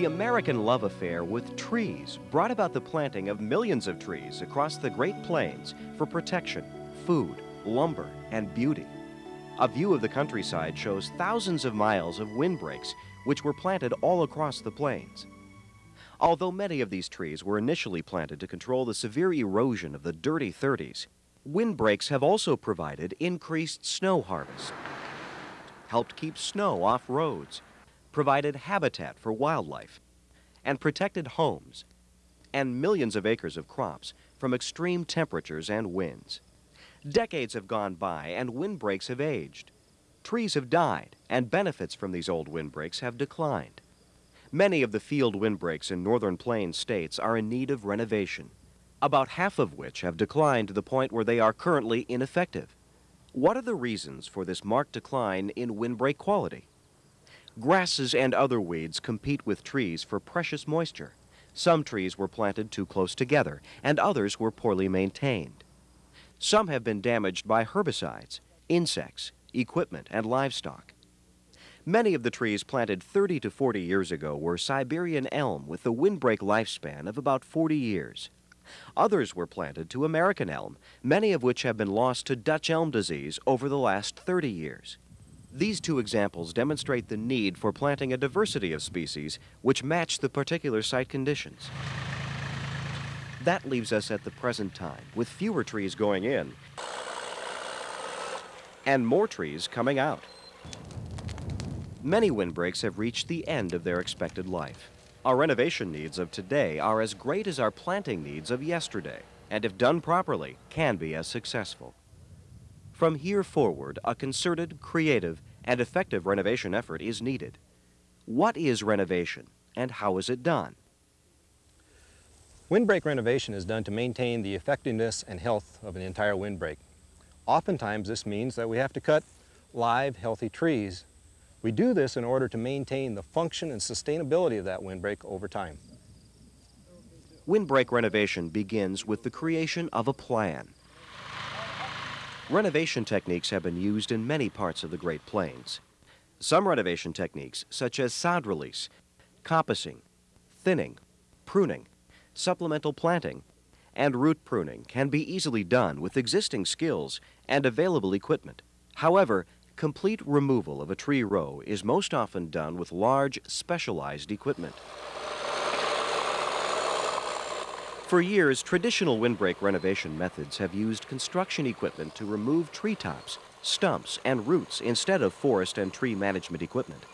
The American love affair with trees brought about the planting of millions of trees across the Great Plains for protection, food, lumber, and beauty. A view of the countryside shows thousands of miles of windbreaks which were planted all across the plains. Although many of these trees were initially planted to control the severe erosion of the dirty 30s, windbreaks have also provided increased snow harvest, helped keep snow off roads, provided habitat for wildlife, and protected homes and millions of acres of crops from extreme temperatures and winds. Decades have gone by and windbreaks have aged. Trees have died and benefits from these old windbreaks have declined. Many of the field windbreaks in northern plains states are in need of renovation, about half of which have declined to the point where they are currently ineffective. What are the reasons for this marked decline in windbreak quality? Grasses and other weeds compete with trees for precious moisture. Some trees were planted too close together, and others were poorly maintained. Some have been damaged by herbicides, insects, equipment, and livestock. Many of the trees planted 30 to 40 years ago were Siberian elm with a windbreak lifespan of about 40 years. Others were planted to American elm, many of which have been lost to Dutch elm disease over the last 30 years. These two examples demonstrate the need for planting a diversity of species which match the particular site conditions. That leaves us at the present time with fewer trees going in and more trees coming out. Many windbreaks have reached the end of their expected life. Our renovation needs of today are as great as our planting needs of yesterday, and if done properly, can be as successful. From here forward, a concerted, creative, and effective renovation effort is needed. What is renovation, and how is it done? Windbreak renovation is done to maintain the effectiveness and health of an entire windbreak. Oftentimes this means that we have to cut live, healthy trees. We do this in order to maintain the function and sustainability of that windbreak over time. Windbreak renovation begins with the creation of a plan. Renovation techniques have been used in many parts of the Great Plains. Some renovation techniques, such as sod release, coppicing, thinning, pruning, supplemental planting, and root pruning can be easily done with existing skills and available equipment. However, complete removal of a tree row is most often done with large, specialized equipment. For years, traditional windbreak renovation methods have used construction equipment to remove treetops, stumps, and roots instead of forest and tree management equipment.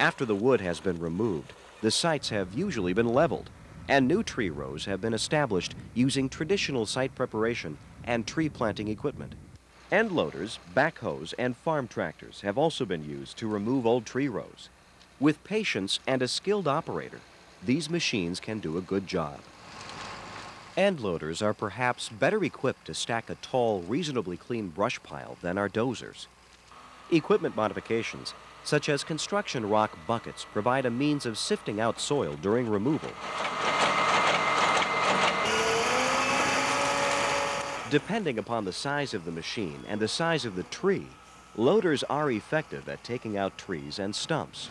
After the wood has been removed, the sites have usually been leveled, and new tree rows have been established using traditional site preparation and tree planting equipment. End loaders, backhoes, and farm tractors have also been used to remove old tree rows. With patience and a skilled operator, these machines can do a good job. End loaders are perhaps better equipped to stack a tall, reasonably clean brush pile than are dozers. Equipment modifications, such as construction rock buckets, provide a means of sifting out soil during removal. Depending upon the size of the machine and the size of the tree, loaders are effective at taking out trees and stumps.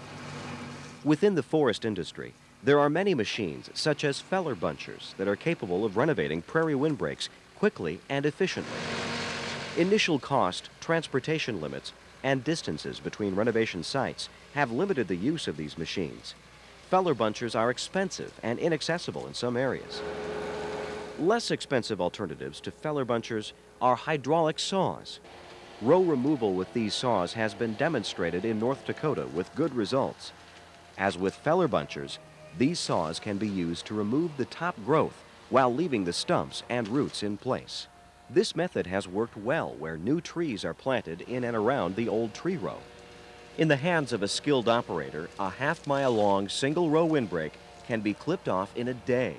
Within the forest industry, there are many machines, such as feller bunchers, that are capable of renovating prairie windbreaks quickly and efficiently. Initial cost, transportation limits, and distances between renovation sites have limited the use of these machines. Feller bunchers are expensive and inaccessible in some areas. Less expensive alternatives to feller bunchers are hydraulic saws. Row removal with these saws has been demonstrated in North Dakota with good results. As with feller bunchers, these saws can be used to remove the top growth while leaving the stumps and roots in place. This method has worked well where new trees are planted in and around the old tree row. In the hands of a skilled operator, a half mile long single row windbreak can be clipped off in a day.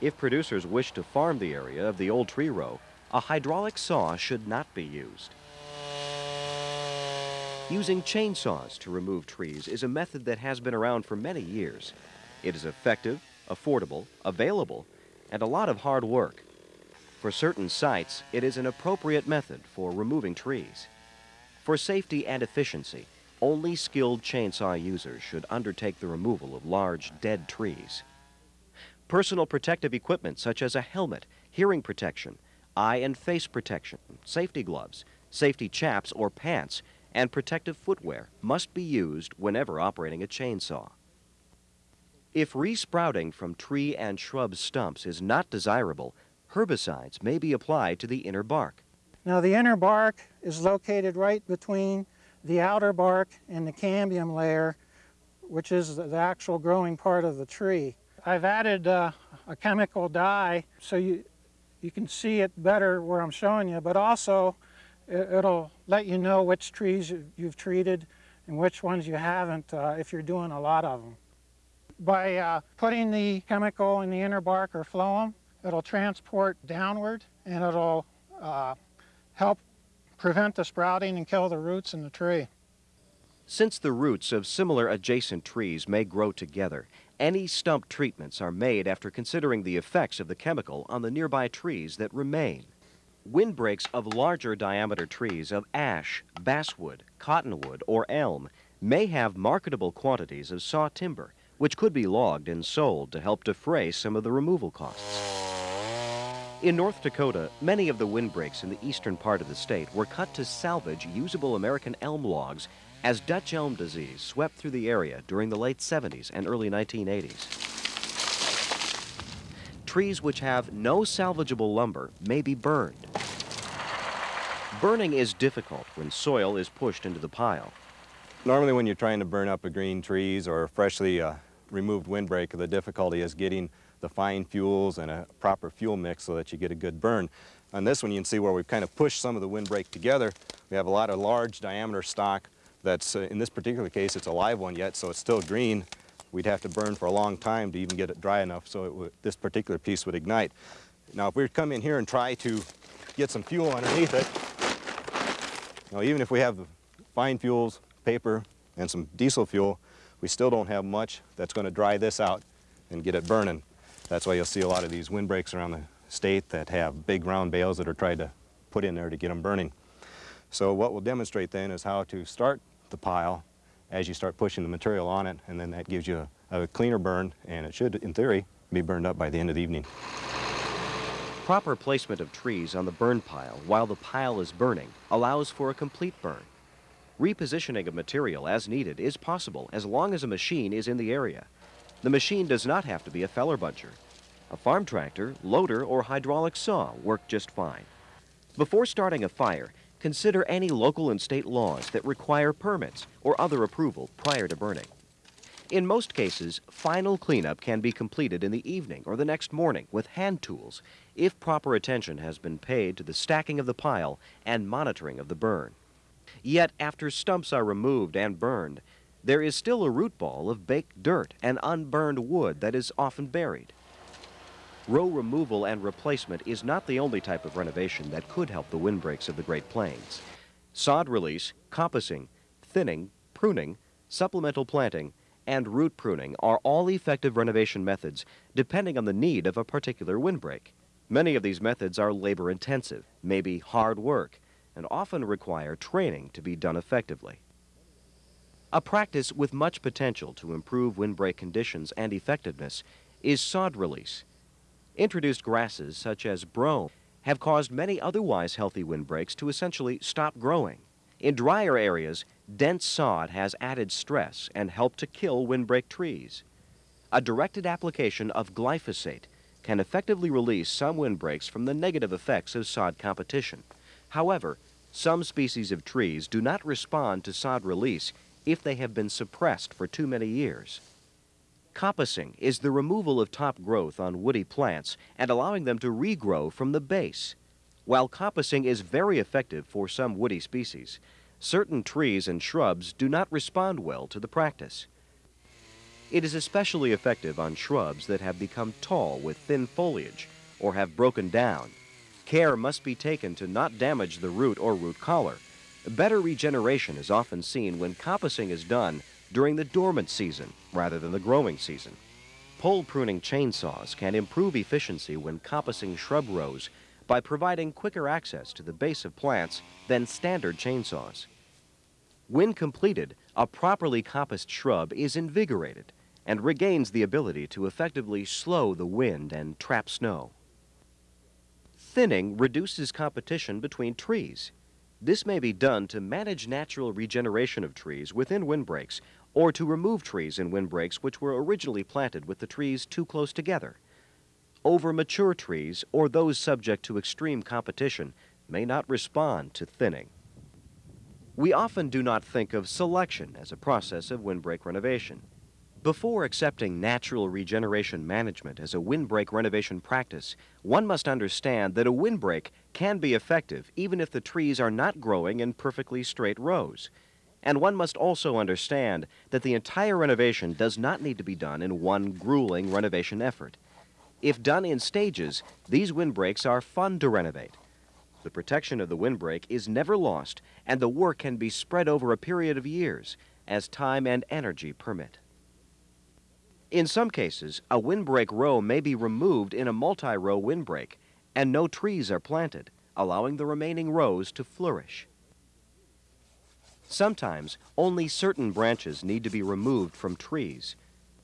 If producers wish to farm the area of the old tree row, a hydraulic saw should not be used. Using chainsaws to remove trees is a method that has been around for many years. It is effective, affordable, available, and a lot of hard work. For certain sites, it is an appropriate method for removing trees. For safety and efficiency, only skilled chainsaw users should undertake the removal of large, dead trees. Personal protective equipment such as a helmet, hearing protection, eye and face protection, safety gloves, safety chaps or pants, and protective footwear must be used whenever operating a chainsaw. If resprouting from tree and shrub stumps is not desirable, herbicides may be applied to the inner bark. Now the inner bark is located right between the outer bark and the cambium layer, which is the actual growing part of the tree. I've added uh, a chemical dye so you, you can see it better where I'm showing you, but also it, will let you know which trees you've treated and which ones you haven't uh, if you're doing a lot of them. By uh, putting the chemical in the inner bark or phloem, it'll transport downward and it'll uh, help prevent the sprouting and kill the roots in the tree. Since the roots of similar adjacent trees may grow together, any stump treatments are made after considering the effects of the chemical on the nearby trees that remain. Windbreaks of larger diameter trees of ash, basswood, cottonwood, or elm may have marketable quantities of saw timber, which could be logged and sold to help defray some of the removal costs. In North Dakota, many of the windbreaks in the eastern part of the state were cut to salvage usable American elm logs as Dutch elm disease swept through the area during the late 70s and early 1980s. Trees which have no salvageable lumber may be burned. Burning is difficult when soil is pushed into the pile. Normally when you're trying to burn up a green trees or a freshly uh, removed windbreak, the difficulty is getting the fine fuels and a proper fuel mix so that you get a good burn. On this one you can see where we've kind of pushed some of the windbreak together. We have a lot of large diameter stock that's, uh, in this particular case, it's a live one yet, so it's still green. We'd have to burn for a long time to even get it dry enough so this particular piece would ignite. Now, if we come in here and try to get some fuel underneath it, you know, even if we have the fine fuels, paper, and some diesel fuel, we still don't have much that's going to dry this out and get it burning. That's why you'll see a lot of these windbreaks around the state that have big round bales that are tried to put in there to get them burning. So what we'll demonstrate then is how to start the pile as you start pushing the material on it, and then that gives you a, a cleaner burn, and it should, in theory, be burned up by the end of the evening. Proper placement of trees on the burn pile while the pile is burning allows for a complete burn. Repositioning of material as needed is possible as long as a machine is in the area. The machine does not have to be a feller buncher. A farm tractor, loader, or hydraulic saw work just fine. Before starting a fire, consider any local and state laws that require permits or other approval prior to burning. In most cases, final cleanup can be completed in the evening or the next morning with hand tools if proper attention has been paid to the stacking of the pile and monitoring of the burn. Yet after stumps are removed and burned, there is still a root ball of baked dirt and unburned wood that is often buried. Row removal and replacement is not the only type of renovation that could help the windbreaks of the Great Plains. Sod release, coppicing, thinning, pruning, supplemental planting, and root pruning are all effective renovation methods depending on the need of a particular windbreak. Many of these methods are labor intensive, may be hard work, and often require training to be done effectively. A practice with much potential to improve windbreak conditions and effectiveness is sod release. Introduced grasses such as brome have caused many otherwise healthy windbreaks to essentially stop growing. In drier areas, dense sod has added stress and helped to kill windbreak trees. A directed application of glyphosate can effectively release some windbreaks from the negative effects of sod competition. However, some species of trees do not respond to sod release if they have been suppressed for too many years. Coppicing is the removal of top growth on woody plants and allowing them to regrow from the base. While coppicing is very effective for some woody species, certain trees and shrubs do not respond well to the practice. It is especially effective on shrubs that have become tall with thin foliage or have broken down. Care must be taken to not damage the root or root collar. Better regeneration is often seen when coppicing is done during the dormant season rather than the growing season. Pole pruning chainsaws can improve efficiency when coppicing shrub rows by providing quicker access to the base of plants than standard chainsaws. When completed, a properly coppiced shrub is invigorated and regains the ability to effectively slow the wind and trap snow. Thinning reduces competition between trees. This may be done to manage natural regeneration of trees within windbreaks or to remove trees in windbreaks which were originally planted with the trees too close together. Over mature trees or those subject to extreme competition may not respond to thinning. We often do not think of selection as a process of windbreak renovation. Before accepting natural regeneration management as a windbreak renovation practice, one must understand that a windbreak can be effective even if the trees are not growing in perfectly straight rows. And one must also understand that the entire renovation does not need to be done in one grueling renovation effort. If done in stages, these windbreaks are fun to renovate. The protection of the windbreak is never lost, and the work can be spread over a period of years as time and energy permit. In some cases, a windbreak row may be removed in a multi-row windbreak, and no trees are planted, allowing the remaining rows to flourish. Sometimes, only certain branches need to be removed from trees.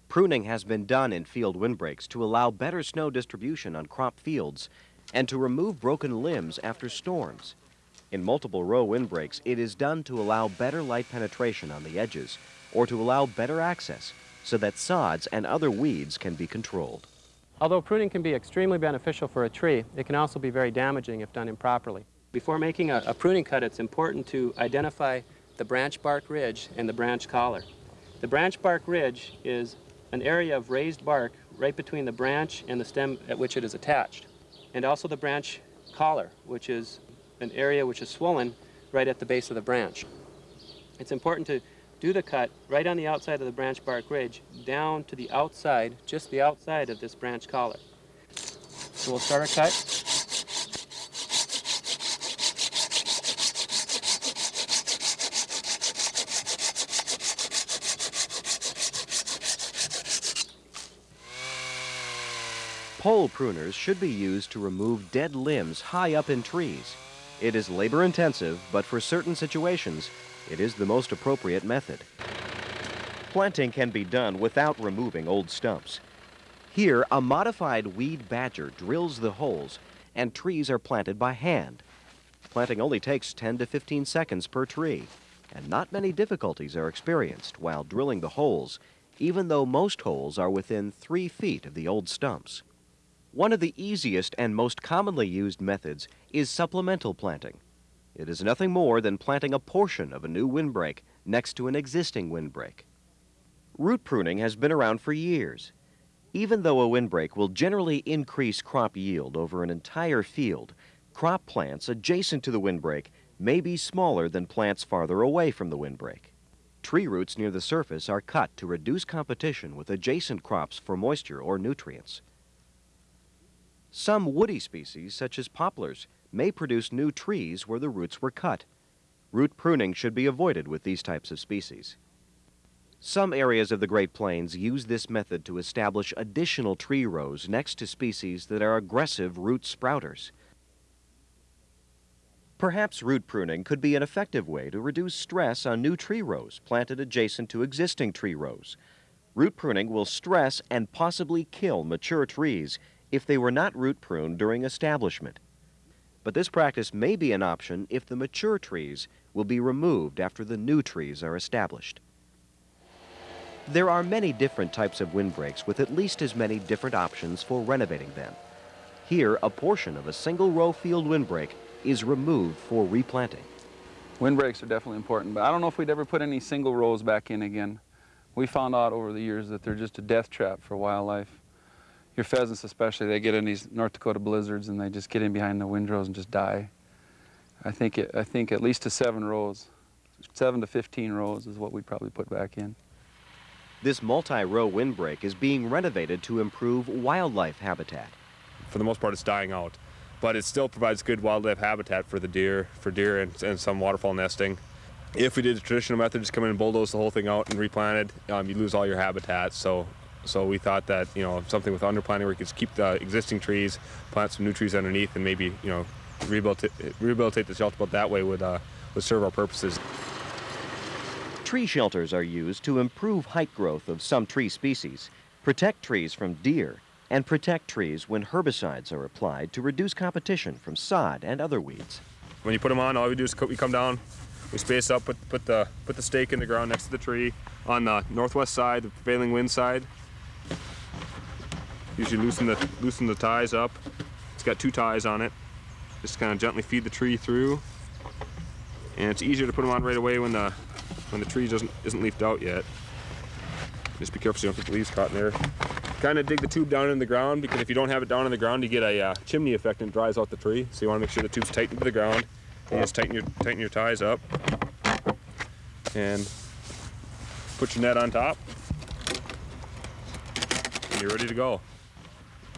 Pruning has been done in field windbreaks to allow better snow distribution on crop fields and to remove broken limbs after storms. In multiple row windbreaks, it is done to allow better light penetration on the edges or to allow better access so that sods and other weeds can be controlled. Although pruning can be extremely beneficial for a tree, it can also be very damaging if done improperly. Before making a, a pruning cut, it's important to identify the branch bark ridge and the branch collar. The branch bark ridge is an area of raised bark right between the branch and the stem at which it is attached. And also the branch collar, which is an area which is swollen right at the base of the branch. It's important to do the cut right on the outside of the branch bark ridge down to the outside, just the outside of this branch collar. So we'll start our cut. Pole pruners should be used to remove dead limbs high up in trees. It is labor intensive, but for certain situations, it is the most appropriate method. Planting can be done without removing old stumps. Here, a modified weed badger drills the holes and trees are planted by hand. Planting only takes 10 to 15 seconds per tree, and not many difficulties are experienced while drilling the holes, even though most holes are within three feet of the old stumps. One of the easiest and most commonly used methods is supplemental planting. It is nothing more than planting a portion of a new windbreak next to an existing windbreak. Root pruning has been around for years. Even though a windbreak will generally increase crop yield over an entire field, crop plants adjacent to the windbreak may be smaller than plants farther away from the windbreak. Tree roots near the surface are cut to reduce competition with adjacent crops for moisture or nutrients. Some woody species, such as poplars, may produce new trees where the roots were cut. Root pruning should be avoided with these types of species. Some areas of the Great Plains use this method to establish additional tree rows next to species that are aggressive root sprouters. Perhaps root pruning could be an effective way to reduce stress on new tree rows planted adjacent to existing tree rows. Root pruning will stress and possibly kill mature trees if they were not root pruned during establishment but this practice may be an option if the mature trees will be removed after the new trees are established. There are many different types of windbreaks with at least as many different options for renovating them. Here, a portion of a single row field windbreak is removed for replanting. Windbreaks are definitely important, but I don't know if we'd ever put any single rows back in again. We found out over the years that they're just a death trap for wildlife your pheasants especially, they get in these North Dakota blizzards and they just get in behind the windrows and just die. I think, it, I think at least to seven rows, seven to 15 rows is what we'd probably put back in. This multi-row windbreak is being renovated to improve wildlife habitat. For the most part, it's dying out, but it still provides good wildlife habitat for the deer, for deer and, and some waterfall nesting. If we did the traditional method, just come in and bulldoze the whole thing out and replanted, um, you lose all your habitat. So so we thought that you know something with underplanting where we could keep the existing trees, plant some new trees underneath, and maybe you know rehabilitate, rehabilitate the shelter belt that way would uh, would serve our purposes. Tree shelters are used to improve height growth of some tree species, protect trees from deer, and protect trees when herbicides are applied to reduce competition from sod and other weeds. When you put them on, all we do is we come down, we space up, put, put, the, put the stake in the ground next to the tree on the northwest side, the prevailing wind side. Usually loosen the, loosen the ties up. It's got two ties on it. Just kind of gently feed the tree through. And it's easier to put them on right away when the, when the tree doesn't, isn't leafed out yet. Just be careful so you don't get the leaves caught in there. Kind of dig the tube down in the ground because if you don't have it down in the ground, you get a uh, chimney effect and it dries out the tree. So you want to make sure the tube's tight to the ground. And just tighten your, tighten your ties up. And put your net on top. And you're ready to go.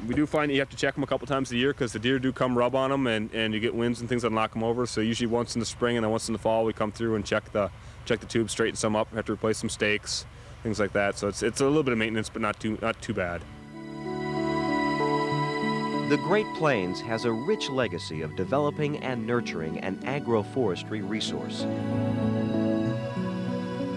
We do find that you have to check them a couple times a year because the deer do come rub on them and, and you get winds and things that knock them over. So usually once in the spring and then once in the fall we come through and check the check the tube, straighten some up, have to replace some stakes, things like that. So it's, it's a little bit of maintenance, but not too, not too bad. The Great Plains has a rich legacy of developing and nurturing an agroforestry resource.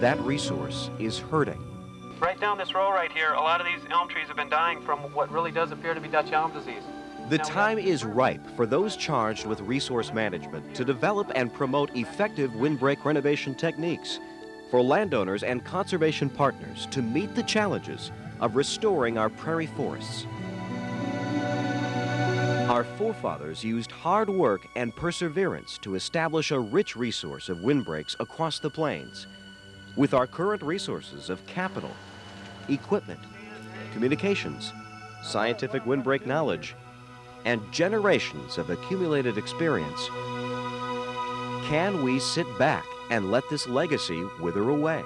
That resource is herding. Right down this row right here, a lot of these elm trees have been dying from what really does appear to be Dutch elm disease. The Now, time is ripe for those charged with resource management to develop and promote effective windbreak renovation techniques for landowners and conservation partners to meet the challenges of restoring our prairie forests. Our forefathers used hard work and perseverance to establish a rich resource of windbreaks across the plains. With our current resources of capital, equipment, communications, scientific windbreak knowledge, and generations of accumulated experience, can we sit back and let this legacy wither away?